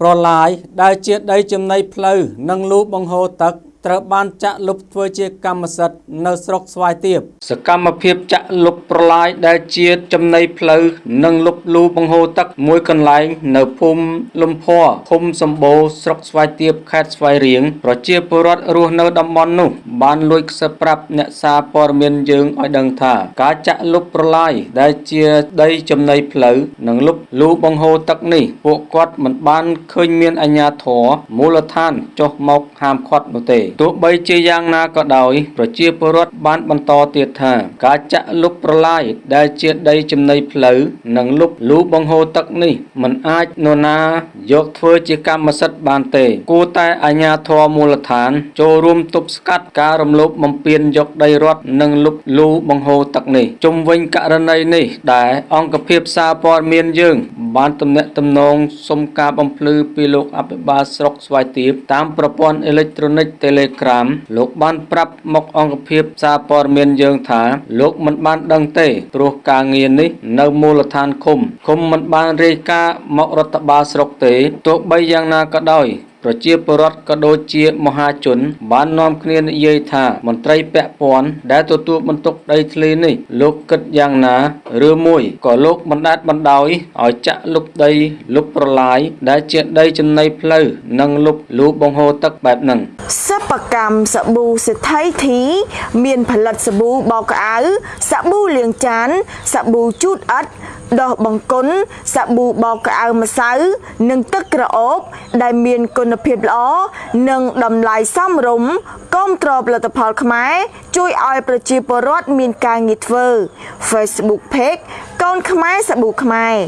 ប្រឡាយដែលជាដីចំណីផ្លូវនិងលូបង្ហូរទឹក ត្រូវបានចាក់លុបធ្វើជាកម្មសិទ្ធិនៅស្រុកស្វាយទៀបសកម្មភាពចាក់លុបប្រឡាយដែលជាចំណីផ្លូវនិងលុបលូបង្ហូរទឹកមួយកន្លែងនៅភូមិលំភ័រឃុំសម្បូរស្រុកស្វាយទៀបខេត្តស្វាយរៀងប្រជាពលរដ្ឋរស់នៅតំបន់នោះ បានលួចខ្សឹបប្រាប់អ្នកសារព័ត៌មានយើងឲ្យដឹងថា ការចាក់លុបប្រឡាយដែលជាដីចំណីផ្លូវនិងលុបលូបង្ហូរទឹកនេះពួកគាត់មិនបានឃើញមានអាជ្ញាធរមូលដ្ឋានចុះមកហាមឃាត់នោះទេទោះបីជាយ៉ាងណាក៏ដោយ ប្រជាពលរដ្ឋបានបន្តទៀតថា ការចាក់លុបប្រឡាយដែលជាដីចំណីផ្លូវនិងលុបលូបង្ហូរទឹកនេះមិនអាចនរណាយកធ្វើជាកម្មសិទ្ធិបានទេ គួរតែអាជ្ញាធរមូលដ្ឋាន ចូលរួមទប់ស្កាត់ការរំលោភបំពានយកដីរដ្ឋនិងលុបលូបង្ហូរទឹកនេះជុំវិញករណីនេះ ដែលអង្គភាពសារព័ត៌មានយើង បានទំនាក់ទំនងសុំការបំភ្លឺពីលោកអភិបាលស្រុកស្វាយទៀបតាមប្រព័ន្ធអេឡិចត្រូនិក Telegram លោកបានប្រាប់មកអង្គភាពសារព័ត៌មានយើងថា លោកមិនបានដឹងទេព្រោះការងារនេះនៅមូលដ្ឋានឃុំឃុំមិនបានរាយការណ៍មករដ្ឋបាលស្រុកទេទោះបីយ៉ាងណាក៏ដោយ ប្រជាពលរដ្ឋក៏ដូចជាមហាជន បាននាំគ្នានិយាយថាមន្ត្រីពាក់ព័ន្ធដែលទទួលបន្ទុកដីធ្លីនេះលោកគិតយ៉ាងណាឬមួយក៏លោកបណ្ដាតបណ្ដោយឲ្យចាក់លុបដីលុបប្រឡាយដែលជាដីចំណីផ្លូវនិងលុបលូបង្ហូរទឹកបែបហ្នឹងសិប្បកម្មសាប៊ូសេដ្ឋីធី មានផលិតសាប៊ូបោកក្អៅសាប៊ូលាងចានសាប៊ូជូតអិត ដោះបង្គន់សាប៊ូបោកក្អៅម្សៅ និងទឹកក្រអូប ដែលមានគុណភាពល្អនិងតម្លៃសមរម្យគាំទ្រផលិតផលខ្មែរជួយឲ្យប្រជាពលរដ្ឋមានការងារធ្វើ Facebook Page កូនខ្មែរសាប៊ូខ្មែរ